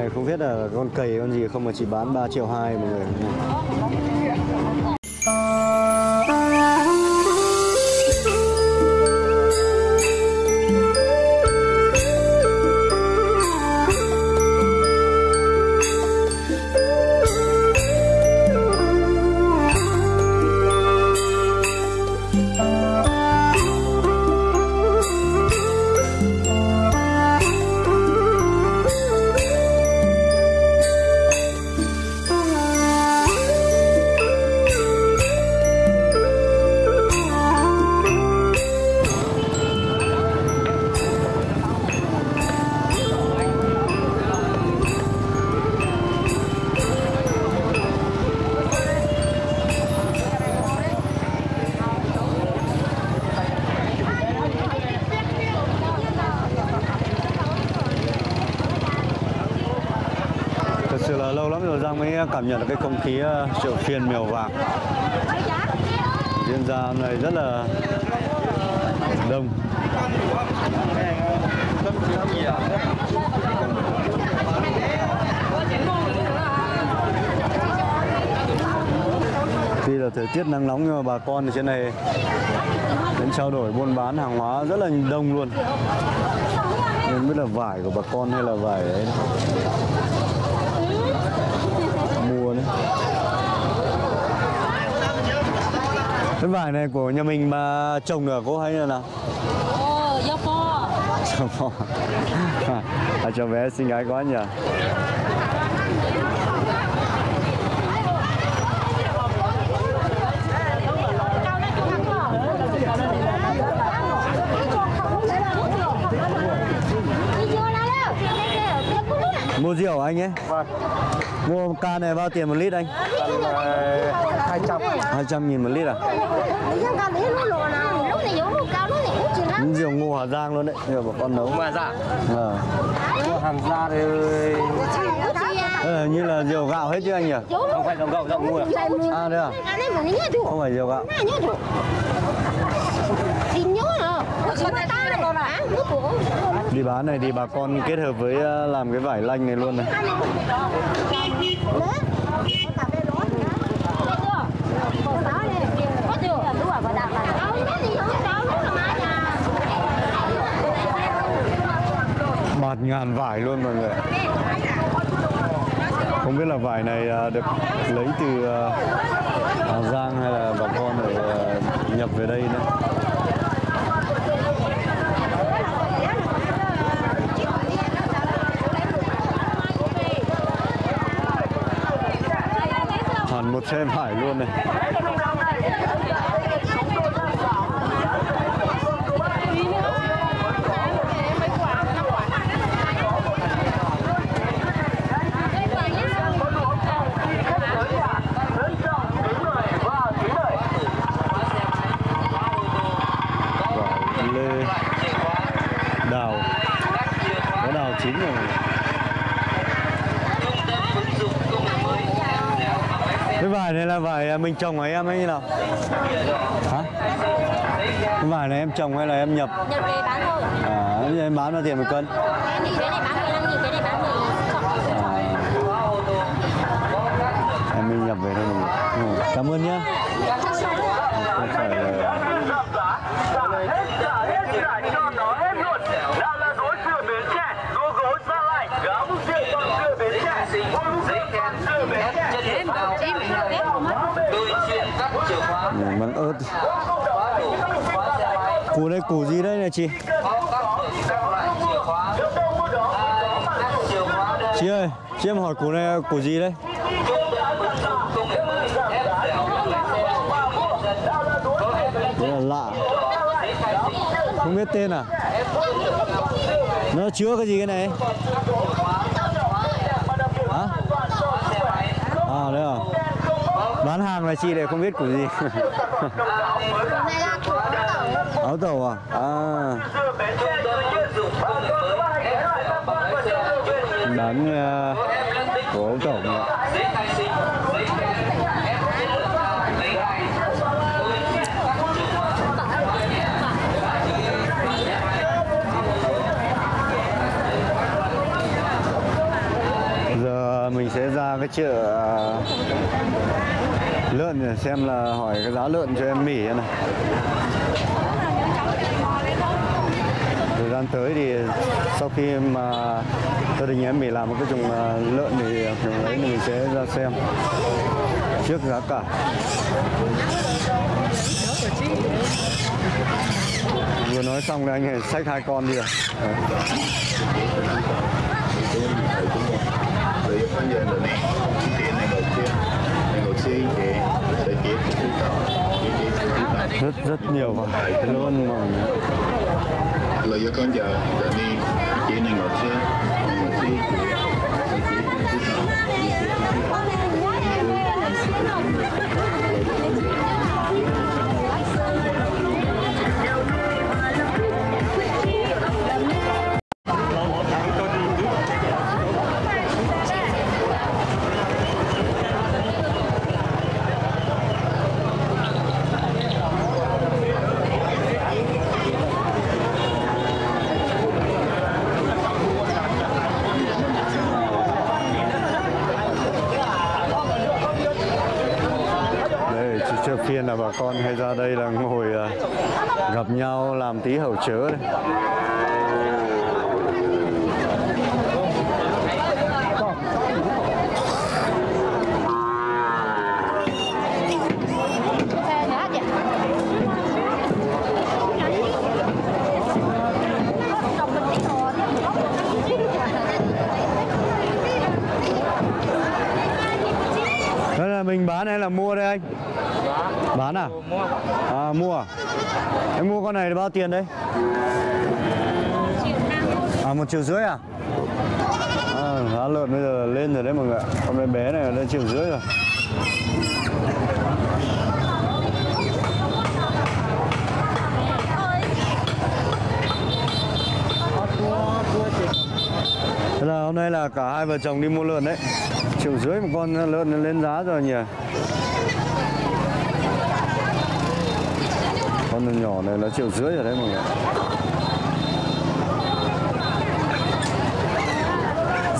này không biết là con cầy con gì không mà chỉ bán 3 triệu 2 mọi người. Cảm nhận được cái không khí triệu chợ phiên mèo vàng. Diễn ra hôm nay rất là đông. Tuy là thời tiết nắng nóng nhưng mà bà con ở trên này đến trao đổi, buôn bán hàng hóa rất là đông luôn. Nên biết là vải của bà con hay là vải đấy mua đấy. Cái vải này của nhà mình mà trồng được cô hay là nào? Do po. Cho bò. à, cho bé xinh gái quá nhỉ mua rượu anh ấy. Vâng, mua một can này bao tiền một lít anh? Tầm uh, 200 200 nghìn một lít à? Rượu ngô Hà Giang luôn đấy Rượu bà con nấu. Mà dạ, Ờ. hàng ra thì Đây là như là rượu gạo hết chứ anh nhỉ? Không phải dòng gạo dòng mua À đấy à? Không phải rượu gạo Đi bán này thì bà con kết hợp với ờ, làm cái vải lanh này luôn này. Bạt ngàn vải luôn mọi người. Không biết là vải này ờ, được lấy từ ờ, Hà Giang hay là bà con ở nhập về đây nữa. Hẳn phải luôn này Vải lê Đào Có đào chín rồi này. Cái vải này là vải mình trồng hay em hay như nào? Hả? Cái vải này em trồng hay là em nhập? Nhập về bán thôi À, em bán bao tiền một cân? Này cái này bán 15 nghìn, cái này bán 10 À, em mình nhập về mình. Ừ, Cảm ơn nhé. Không phải là... Củ gì đây này chị? Chị ơi, chị em hỏi củ này củ gì đây? Thế là lạ Không biết tên à? Nó chứa cái gì cái này? Hả? À đấy à Bán hàng là chị để không biết củ gì Áo tàu à? À. Bán uh, của áo tàu giờ mình sẽ ra cái chợ ờ, lợn để xem là hỏi cái giá lợn cho em mỉ này gian tới thì sau khi mà gia đình em mình làm một cái chủng à, lợn thì à, chủng đấy mình sẽ ra xem trước giá cả. Vừa nói xong là anh này xách hai con đi rồi. Rất rất nhiều vải luôn mà 了一看见的呢，点那个切，那 Làm tí hậu chớ đây. Là mình bán hay là mua đây anh? Bán à? À mua à? Em mua con này bao tiền đấy? À một triệu rưỡi à? À, giá lợn bây giờ lên rồi đấy mọi người ạ. Con bé bé này lên triệu rưỡi rồi. Thế là hôm nay là cả hai vợ chồng đi mua lợn đấy Triệu rưỡi một con lợn lên giá rồi nhỉ Con nhỏ này là triệu rưỡi rồi đấy mọi người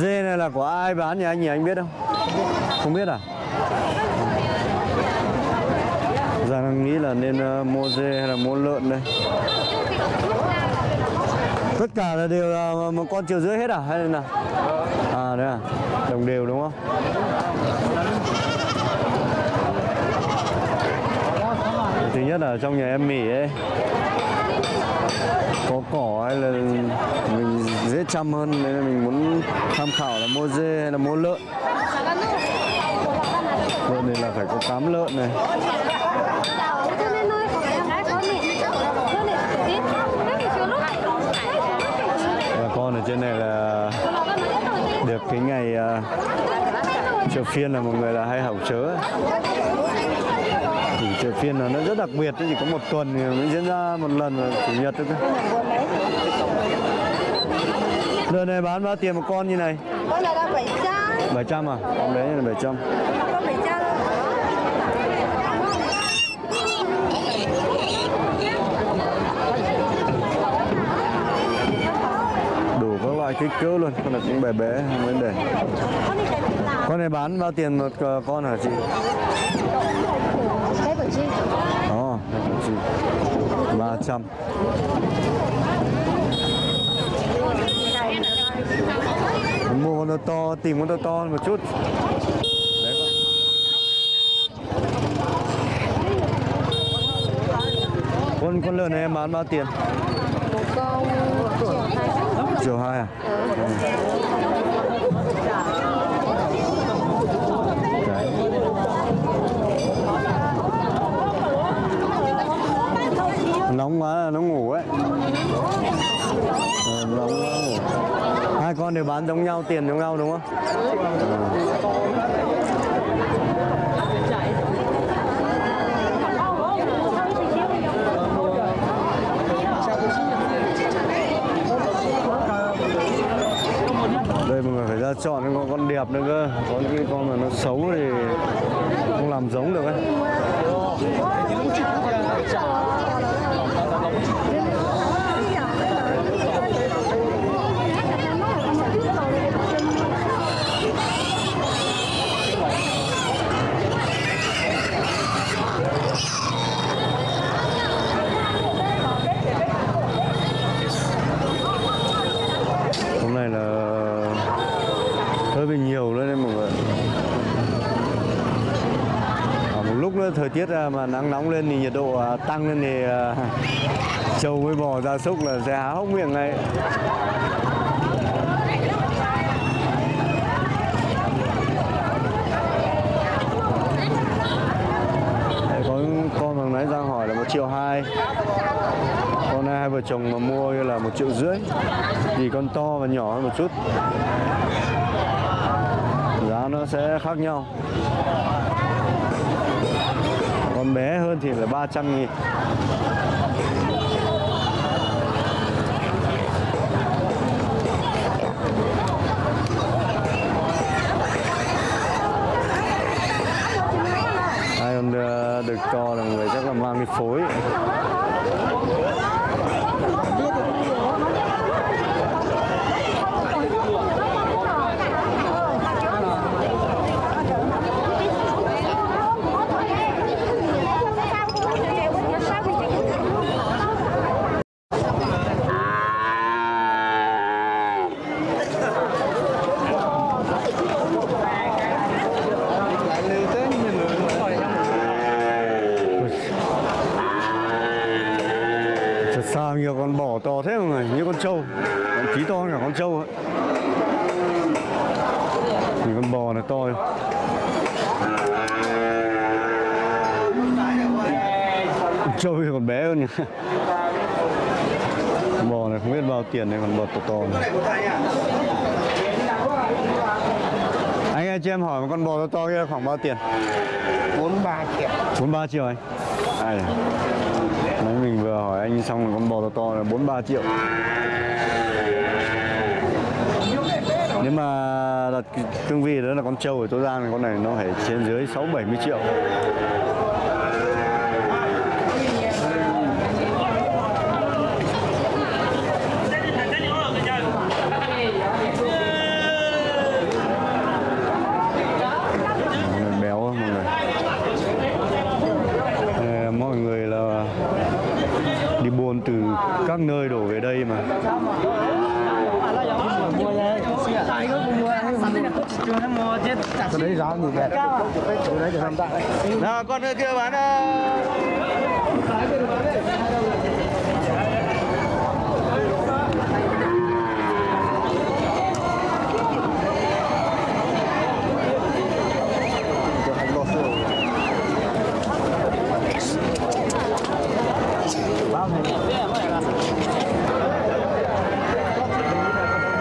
Dê này là của ai bán nhỉ anh nhỉ, anh biết không? Không biết à? Giang đang nghĩ là nên ờ, mua dê hay là mua lợn đây Tất cả là đều là một con triệu rưỡi hết à? Hay là nào? À đấy à? Đồng đều đúng không? Nhất là trong nhà em mỉ ấy. Có cỏ hay là mình dễ chăm hơn Nên là mình muốn tham khảo là mua dê hay là mua lợn. Lợn này là phải có cám lợn này. Và con ở trên này là được cái ngày uh, chợ phiên là một người là hay hỏng chớ ấy phiên là nó rất đặc biệt chỉ có một tuần thì mới diễn ra một lần là chủ nhật thôi lợn này bán bao tiền một con như này? Con này là 700 700 à? Con bé là 700 Con 700 đủ các loại kích cỡ luôn con này cũng bé bé không vấn đề. Này con này bán bao tiền một ờ, con hả chị Chị Ồ, chị 300 Mua con to to, tìm con to to một chút con Con, con lợn này em bán bao tiền? Một con triệu hai Triệu hai à? Ừ. Đấy. Nóng quá là nó ngủ ấy Ờ, Nóng quá ngủ Hai con đều bán giống nhau, tiền giống nhau đúng không? Đây mọi người phải ra chọn những con, con đẹp nữa cơ Có những cái con mà nó xấu thì không làm giống được ấy thời tiết à, mà nắng nóng lên thì nhiệt độ à, tăng lên thì à, trâu với bò, gia súc là sẽ há hốc miệng ngay. Có con bằng nãy Giang hỏi là một triệu hai. Con này hai vợ chồng mà mua là một triệu rưỡi. Thì con to và nhỏ hơn một chút. Giá nó sẽ khác nhau con bé hơn thì là 300 nghìn. Hai còn ờ, được đực to là người chắc là mang đi phối. Bò này không biết bao tiền này, còn bò to to này Anh ơi cho em hỏi một con bò to to kia khoảng bao tiền? 43 triệu. 43 triệu anh? Này Đấy mình vừa hỏi anh xong là con bò to to là 43 triệu. Nếu mà đặt cương vị đó là con trâu ở Tô Giang thì con này nó phải trên dưới 6 70 triệu Con này béo á, mọi người Ờ, mọi người là đi buôn từ các nơi đổ về đây mà cái đấy giá gì vậy cái đấy để làm tại nào con kia bán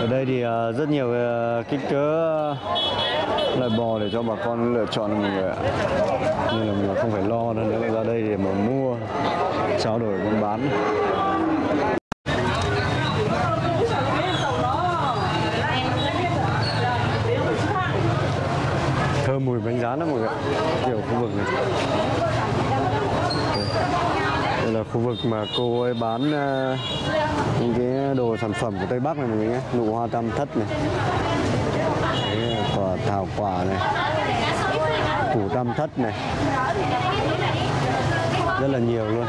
ở đây thì ờ, rất nhiều ờ, kích cỡ loại bò để cho bà con lựa chọn mọi người ạ. Nên là mình không phải lo nữa, nếu ra đây để mà mua, trao đổi buôn bán. Thơm mùi bánh rán lắm mọi người ạ, kiểu khu vực này. Đây là khu vực mà cô ấy bán ờ, những cái đồ sản phẩm của Tây Bắc này mọi người nhé, nụ hoa tam thất này hào thảo quả này, củ tam thất này. Rất là nhiều luôn.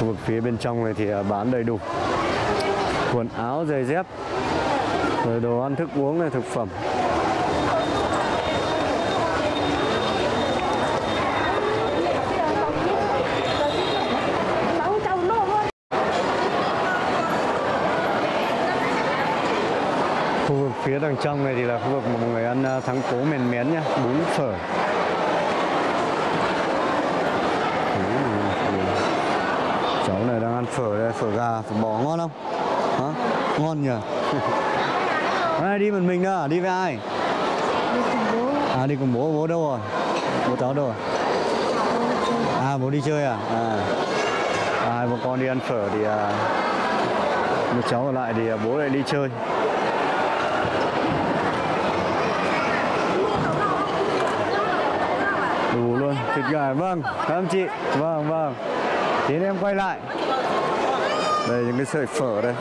Khu vực phía bên trong này thì à, bán đầy đủ. Quần áo giày dép, rồi đồ ăn thức uống này, thực phẩm. Khu vực phía đằng trong này thì là khu vực mà mọi người ăn à, thắng cố mền mén nhá bún phở. Cháu này đang ăn phở đây phở gà phở bò ngon không? Hả? Ngon nhỉ? Ai đi một mình đó đi với ai? À đi cùng bố. Bố đâu rồi? Bố cháu đâu rồi? À bố đi chơi à? À. À, hai bố con đi ăn phở thì à, một cháu ở lại thì à, bố lại đi chơi thịt gà vâng cảm anh chị. Vâng vâng. Tí em quay lại. Đây, những cái sợi phở đây.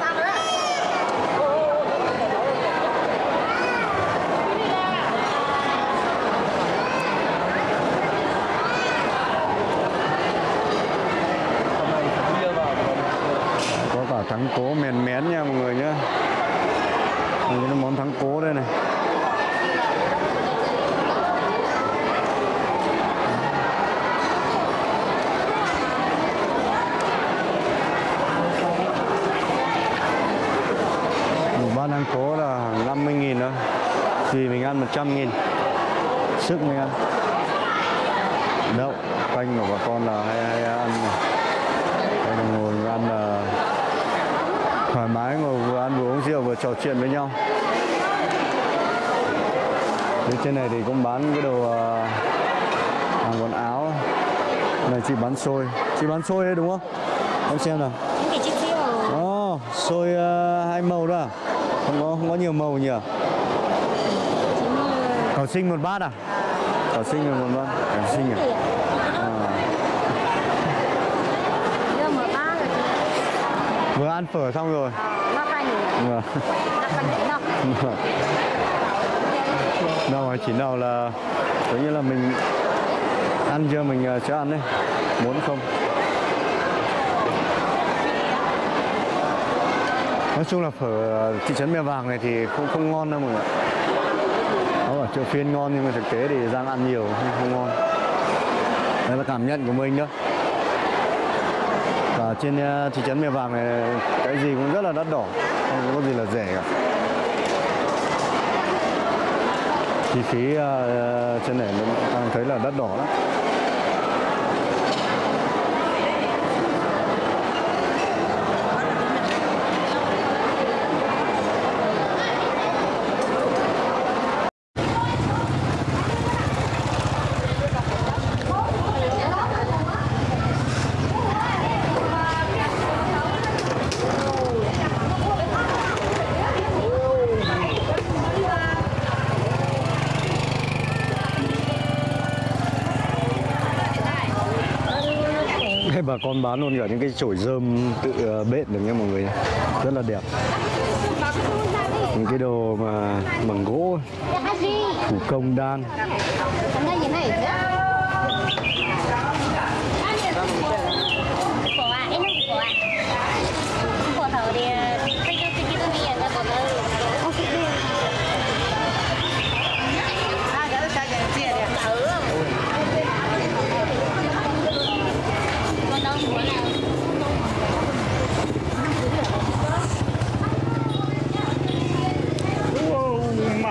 Có cả thắng cố mèn mén nha mọi người nhé Đây là món thắng cố đây này. Thắng cố là hàng 50 nghìn thôi. Vì mình ăn 100 nghìn. Sức mình ăn. Đậu Canh của bà con là hay, hay ăn. Đây là ngồi ăn là thoải mái ngồi vừa ăn vừa uống rượu vừa trò chuyện với nhau. Phía trên này thì cũng bán cái đồ ờ, hàng quần áo. Này chị bán xôi. Chị bán xôi đấy đúng không? Em xem nào. Ồ, xôi ờ, hai màu đó à? Không có, không có nhiều màu nhỉ? Cỏ sinh một bát à? Cỏ sinh một bát, cỏ sinh à? à? Rồi Vừa ăn phở xong rồi nó Vâng. nó đâu mà chỉ nào là Giống như là mình ăn chưa mình ờ, sẽ ăn đấy Muốn không Nói chung là phở ờ, thị trấn Mèo Vàng này thì không không ngon đâu mọi người ạ. Nó ở chợ phiên ngon nhưng mà thực tế thì Giang ăn nhiều không, không ngon. Đây là cảm nhận của mình đó Và trên ờ, thị trấn Mèo Vàng này cái gì cũng rất là đắt đỏ Không có gì là rẻ cả. Chi phí uh, trên này nó đang thấy là đắt đỏ lắm. Con bán luôn cả những cái chổi rơm tự ờ, bện được nha mọi người Rất là đẹp. Những cái đồ mà bằng gỗ. Thủ công đan Hôm nay như này Của à, em không của à Của thở thì Tôi cho tôi cho tôi đi là của tôi Con đâu muốn nào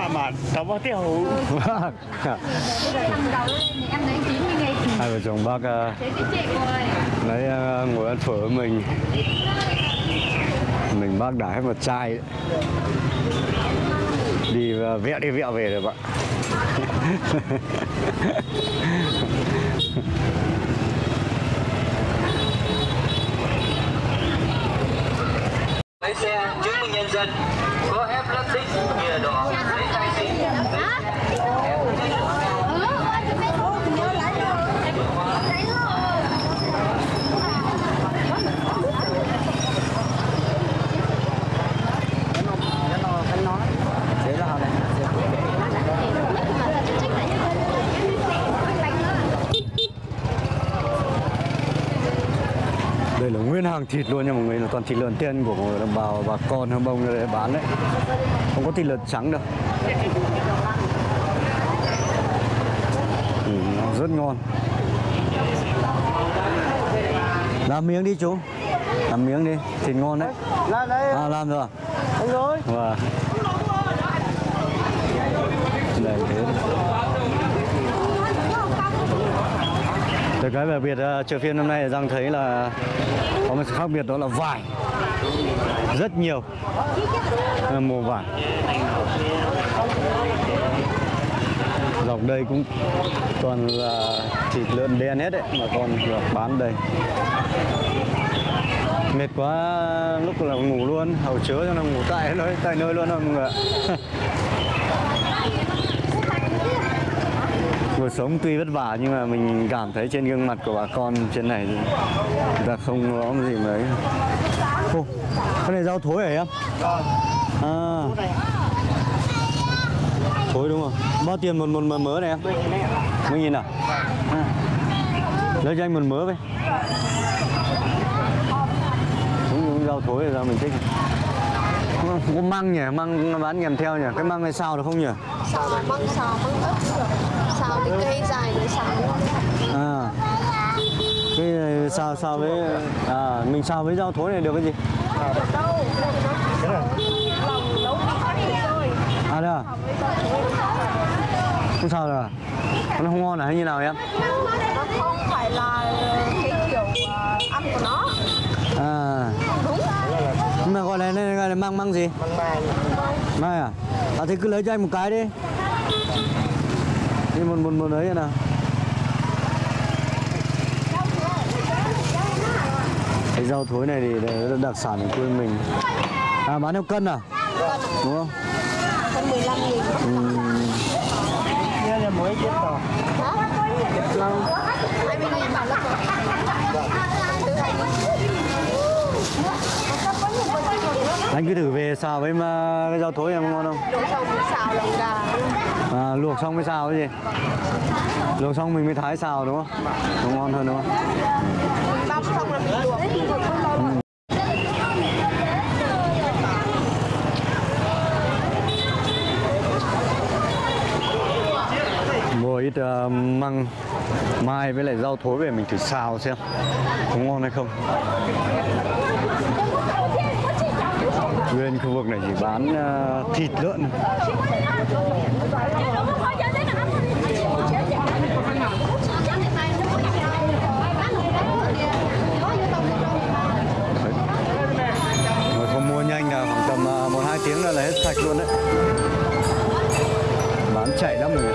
mà bao tiêu Vâng Cầm đầu lên thì em lấy 90 ngày Hai vợ chồng bác ờ, Thế cái chị rồi lấy ờ, ngồi ăn phở với mình. Mình bác đã hết một chai. Đấy. Đi ờ, vẹo đi vẹo về rồi bạn lấy xe chứng minh nhân dân có ép lắc xích nhựa đỏ giấy khai sinh Đây là nguyên hàng thịt luôn nha mọi người, là toàn thịt lợn tiên của mọi người đồng bào bà con hâm bông để bán đấy. Không có thịt lợn trắng đâu. Ừ, nó rất ngon. Làm miếng đi chú. Làm miếng đi, thịt ngon đấy. là đây À làm rồi. anh rồi Vâng. Đây thế. Được cái về biệt ờ, chợ phiên năm nay Giang thấy là có một sự khác biệt đó là vải. Rất nhiều. Mùa vải. Dọc đây cũng toàn là thịt lợn đen hết đấy, mà con bán đây mệt quá, lúc là ngủ luôn hầu chứa cho nó ngủ tại nơi tại nơi luôn rồi mọi người cuộc sống tuy vất vả nhưng mà mình cảm thấy trên gương mặt của bà con trên này thì người ta không có gì mấy Ô, cái này rau thối hả em? À. Thối đúng không? Bao tiền một một mớ mớ này em? Mấy nghìn à, à. lấy cho anh một mớ với đúng, đúng rau thối là rau mình thích? Có măng nhỉ măng bán kèm theo nhỉ? Cái măng này sao được không nhỉ? Xào là măng xào măng ớt. Xào thì cây dài để xào à. Cái này sao sao với à mình sao với rau thối này được cái gì? À đây à? Không sao rồi à? nó không ngon à? Hay như nào em Nó không phải là cái kiểu ờ, ăn của nó. à Đúng. nhưng mà gọi là măng măng gì? Măng mai mai à? À thì cứ lấy cho anh một cái đi. Đi một một một ấy nào. Cái rau thối này thì là đặc sản của quê mình. À bán theo cân à? Đúng không? Con 15 nghìn. Đây là mới chết rồi. Hả? 20 nghìn. Bảo là Từ 20 anh cứ thử về xào với mà cái rau thối em ngon không? Đồ xong xào lòng gà. à, luộc xong mới xào cái gì? Luộc xong mình mới thái xào đúng không? Nó ngon hơn đúng không? Băm xong là mình luộc. mua ít ờ, măng mai với lại rau thối về mình thử xào xem có ngon hay không Nguyên khu vực này chỉ bán uh, thịt lợn. Người không mua nhanh là khoảng tầm ờ, một hai tiếng là hết sạch luôn đấy. Bán chạy lắm rồi.